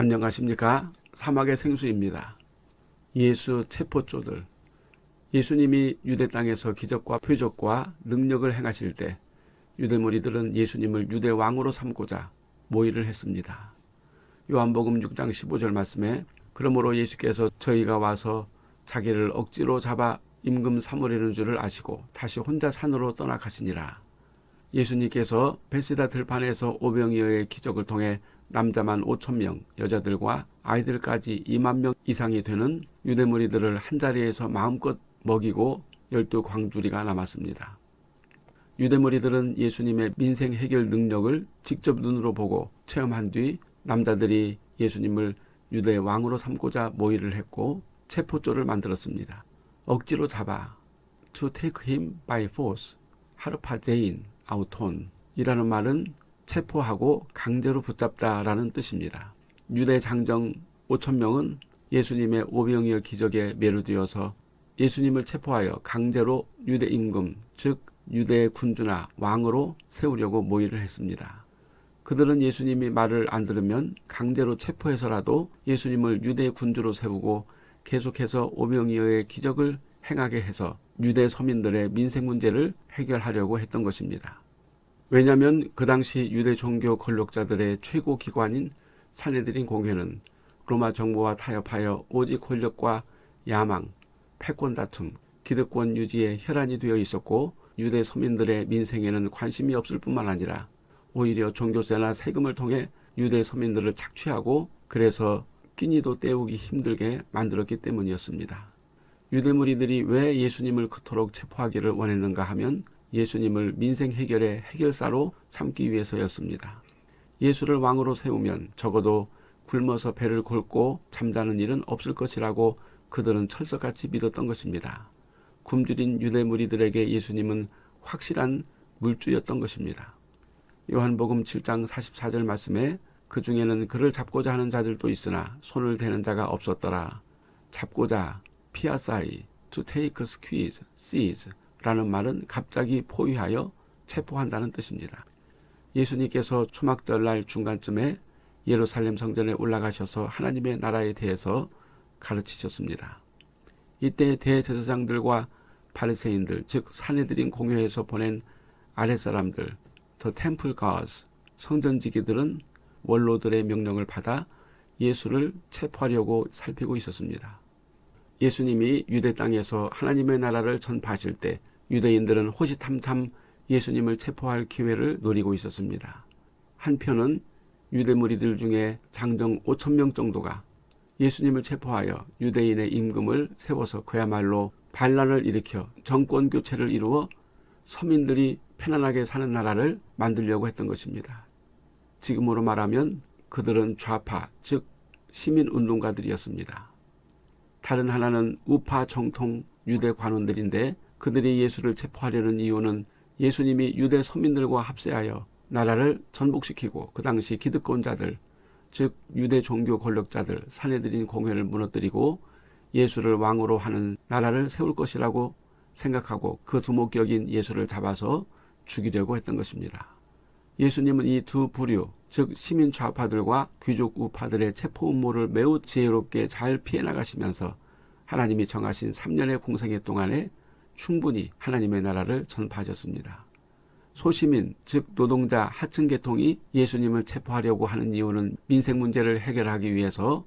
안녕하십니까 사막의 생수입니다. 예수 체포조들 예수님이 유대 땅에서 기적과 표적과 능력을 행하실 때 유대 무리들은 예수님을 유대 왕으로 삼고자 모의를 했습니다. 요한복음 6장 15절 말씀에 그러므로 예수께서 저희가 와서 자기를 억지로 잡아 임금 삼으려는 줄을 아시고 다시 혼자 산으로 떠나가시니라. 예수님께서 베시다 들판에서 오병이어의 기적을 통해 남자만 5천 명, 여자들과 아이들까지 2만 명 이상이 되는 유대 무리들을 한자리에서 마음껏 먹이고 열두 광주리가 남았습니다. 유대 무리들은 예수님의 민생 해결 능력을 직접 눈으로 보고 체험한 뒤 남자들이 예수님을 유대 왕으로 삼고자 모의를 했고 체포조를 만들었습니다. 억지로 잡아 to take him by force 하르파제인 아우톤 이라는 말은 체포하고 강제로 붙잡다라는 뜻입니다. 유대 장정 5천명은 예수님의 오병이어 기적에 매료되어서 예수님을 체포하여 강제로 유대 임금 즉 유대 군주나 왕으로 세우려고 모의를 했습니다. 그들은 예수님이 말을 안 들으면 강제로 체포해서라도 예수님을 유대 군주로 세우고 계속해서 오병이어의 기적을 행하게 해서 유대 서민들의 민생 문제를 해결하려고 했던 것입니다. 왜냐하면 그 당시 유대 종교 권력자들의 최고 기관인 사내들인 공회는 로마 정부와 타협하여 오직 권력과 야망, 패권 다툼, 기득권 유지에 혈안이 되어 있었고 유대 서민들의 민생에는 관심이 없을 뿐만 아니라 오히려 종교세나 세금을 통해 유대 서민들을 착취하고 그래서 끼니도 때우기 힘들게 만들었기 때문이었습니다. 유대 무리들이 왜 예수님을 그토록 체포하기를 원했는가 하면 예수님을 민생 해결의 해결사로 삼기 위해서였습니다. 예수를 왕으로 세우면 적어도 굶어서 배를 골고 잠자는 일은 없을 것이라고 그들은 철석같이 믿었던 것입니다. 굶주린 유대 무리들에게 예수님은 확실한 물주였던 것입니다. 요한복음 7장 44절 말씀에 그 중에는 그를 잡고자 하는 자들도 있으나 손을 대는 자가 없었더라. 잡고자 피아사이 to take squeeze, seize 라는 말은 갑자기 포위하여 체포한다는 뜻입니다. 예수님께서 초막절날 중간쯤에 예루살렘 성전에 올라가셔서 하나님의 나라에 대해서 가르치셨습니다. 이때 대제사장들과 바리새인들 즉 사내들인 공회에서 보낸 아랫사람들 더 템플 가스 성전지기들은 원로들의 명령을 받아 예수를 체포하려고 살피고 있었습니다. 예수님이 유대 땅에서 하나님의 나라를 전파하실 때 유대인들은 호시탐탐 예수님을 체포할 기회를 노리고 있었습니다. 한편은 유대 무리들 중에 장정 5천 명 정도가 예수님을 체포하여 유대인의 임금을 세워서 그야말로 반란을 일으켜 정권 교체를 이루어 서민들이 편안하게 사는 나라를 만들려고 했던 것입니다. 지금으로 말하면 그들은 좌파 즉 시민운동가들이었습니다. 다른 하나는 우파 정통 유대 관원들인데 그들이 예수를 체포하려는 이유는 예수님이 유대 서민들과 합세하여 나라를 전복시키고 그 당시 기득권자들 즉 유대 종교 권력자들 사내들인 공회를 무너뜨리고 예수를 왕으로 하는 나라를 세울 것이라고 생각하고 그 두목격인 예수를 잡아서 죽이려고 했던 것입니다. 예수님은 이 두 부류 즉 시민 좌파들과 귀족 우파들의 체포 음모를 매우 지혜롭게 잘 피해 나가시면서 하나님이 정하신 3년의 공생애 동안에 충분히 하나님의 나라를 전파하셨습니다. 소시민 즉 노동자 하층 계통이 예수님을 체포하려고 하는 이유는 민생 문제를 해결하기 위해서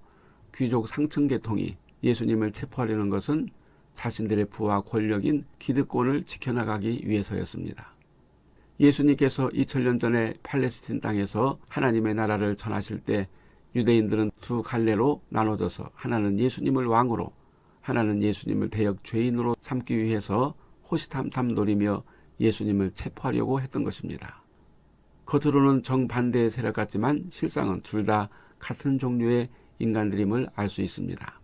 귀족 상층 계통이 예수님을 체포하려는 것은 자신들의 부와 권력인 기득권을 지켜나가기 위해서였습니다. 예수님께서 2000년 전에 팔레스틴 땅에서 하나님의 나라를 전하실 때 유대인들은 두 갈래로 나눠져서 하나는 예수님을 왕으로 하나는 예수님을 대역 죄인으로 삼기 위해서 호시탐탐 노리며 예수님을 체포하려고 했던 것입니다. 겉으로는 정반대의 세력 같지만 실상은 둘 다 같은 종류의 인간들임을 알 수 있습니다.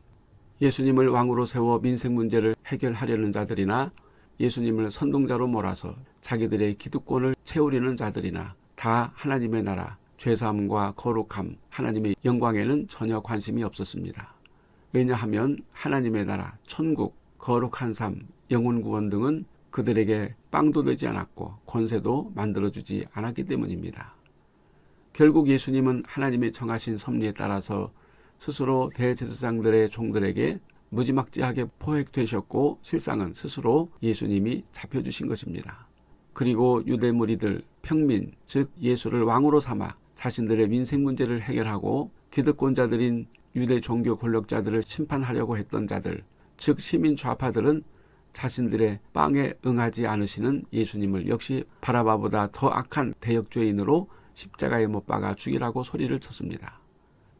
예수님을 왕으로 세워 민생 문제를 해결하려는 자들이나 예수님을 선동자로 몰아서 자기들의 기득권을 채우려는 자들이나 다 하나님의 나라, 죄사함과 거룩함, 하나님의 영광에는 전혀 관심이 없었습니다. 왜냐하면 하나님의 나라, 천국, 거룩한 삶, 영혼 구원 등은 그들에게 빵도 되지 않았고 권세도 만들어주지 않았기 때문입니다. 결국 예수님은 하나님이 정하신 섭리에 따라서 스스로 대제사장들의 종들에게 무지막지하게 포획되셨고 실상은 스스로 예수님이 잡혀주신 것입니다. 그리고 유대 무리들 평민 즉 예수를 왕으로 삼아 자신들의 민생 문제를 해결하고 기득권자들인 유대 종교 권력자들을 심판하려고 했던 자들 즉 시민 좌파들은 자신들의 빵에 응하지 않으시는 예수님을 역시 바라바보다 더 악한 대역죄인으로 십자가에 못 박아 죽이라고 소리를 쳤습니다.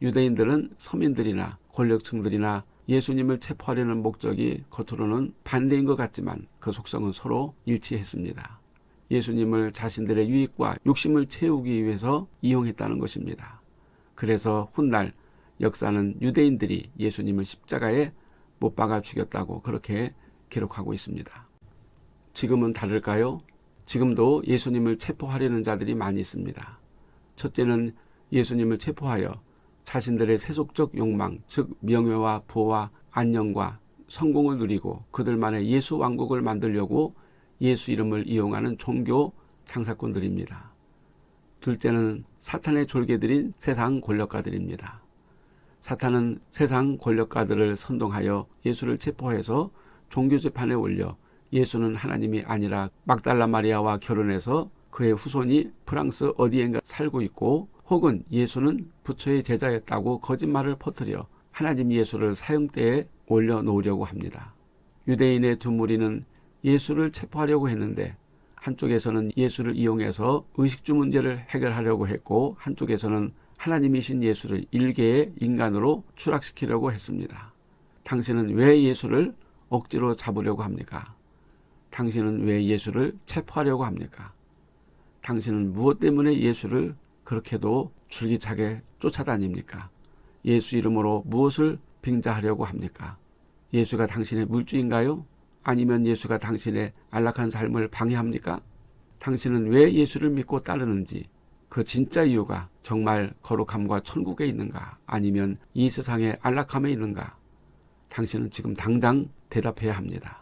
유대인들은 서민들이나 권력층들이나 예수님을 체포하려는 목적이 겉으로는 반대인 것 같지만 그 속성은 서로 일치했습니다. 예수님을 자신들의 유익과 욕심을 채우기 위해서 이용했다는 것입니다. 그래서 훗날 역사는 유대인들이 예수님을 십자가에 못 박아 죽였다고 그렇게 기록하고 있습니다. 지금은 다를까요? 지금도 예수님을 체포하려는 자들이 많이 있습니다. 첫째는 예수님을 체포하여 자신들의 세속적 욕망, 즉 명예와 부와 안녕과 성공을 누리고 그들만의 예수 왕국을 만들려고 예수 이름을 이용하는 종교 장사꾼들입니다. 둘째는 사탄의 졸개들인 세상 권력가들입니다. 사탄은 세상 권력가들을 선동하여 예수를 체포해서 종교재판에 올려 예수는 하나님이 아니라 막달라 마리아와 결혼해서 그의 후손이 프랑스 어디엔가 살고 있고 혹은 예수는 부처의 제자였다고 거짓말을 퍼뜨려 하나님 예수를 사형대에 올려놓으려고 합니다. 유대인의 두 무리는 예수를 체포하려고 했는데 한쪽에서는 예수를 이용해서 의식주 문제를 해결하려고 했고 한쪽에서는 하나님이신 예수를 일개의 인간으로 추락시키려고 했습니다. 당신은 왜 예수를 억지로 잡으려고 합니까? 당신은 왜 예수를 체포하려고 합니까? 당신은 무엇 때문에 예수를 그렇게도 줄기차게 쫓아다닙니까? 예수 이름으로 무엇을 빙자하려고 합니까? 예수가 당신의 물주인가요? 아니면 예수가 당신의 안락한 삶을 방해합니까? 당신은 왜 예수를 믿고 따르는지 그 진짜 이유가 정말 거룩함과 천국에 있는가 아니면 이 세상의 안락함에 있는가 당신은 지금 당장 대답해야 합니다.